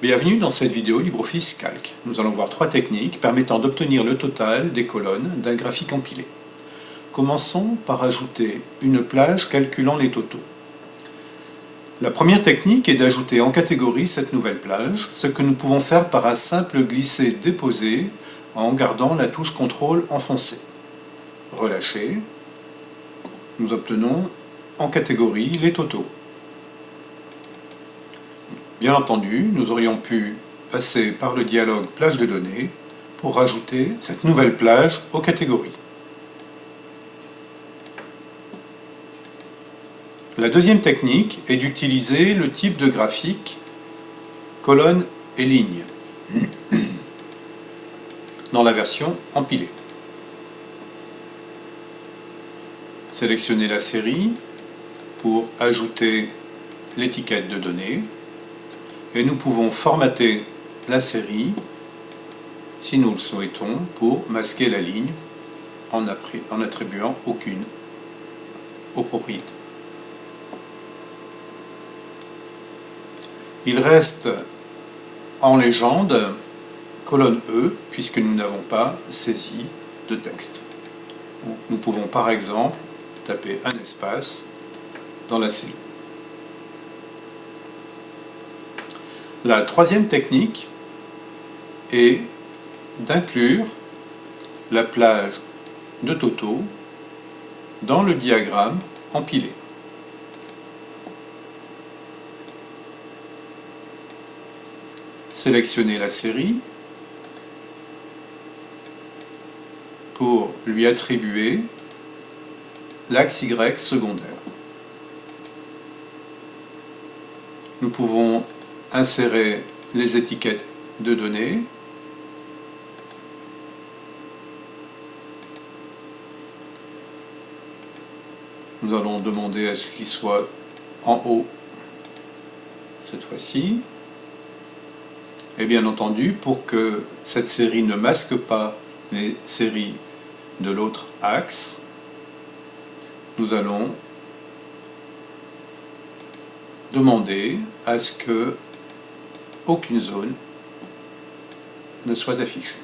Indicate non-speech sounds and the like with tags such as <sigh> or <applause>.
Bienvenue dans cette vidéo LibreOffice Calc. Nous allons voir trois techniques permettant d'obtenir le total des colonnes d'un graphique empilé. Commençons par ajouter une plage calculant les totaux. La première technique est d'ajouter en catégorie cette nouvelle plage, ce que nous pouvons faire par un simple glisser-déposer en gardant la touche CTRL enfoncée. Relâcher, nous obtenons en catégorie les totaux. Bien entendu, nous aurions pu passer par le dialogue plage de données pour rajouter cette nouvelle plage aux catégories. La deuxième technique est d'utiliser le type de graphique colonne et ligne <clears throat> dans la version empilée. Sélectionnez la série pour ajouter l'étiquette de données et nous pouvons formater la série si nous le souhaitons pour masquer la ligne en, attribuant aucune aux propriétés. Il reste en légende colonne E puisque nous n'avons pas saisi de texte. nous pouvons par exemple taper un espace dans la cellule. La troisième technique est d'inclure la plage de Toto dans le diagramme empilé. Sélectionnez la série pour lui attribuer l'axe Y secondaire. Nous pouvons insérer les étiquettes de données. Nous allons demander à ce qu'il soit en haut cette fois-ci. Et bien entendu, pour que cette série ne masque pas les séries de l'autre axe, nous allons demander à ce que aucune zone ne soit affichée.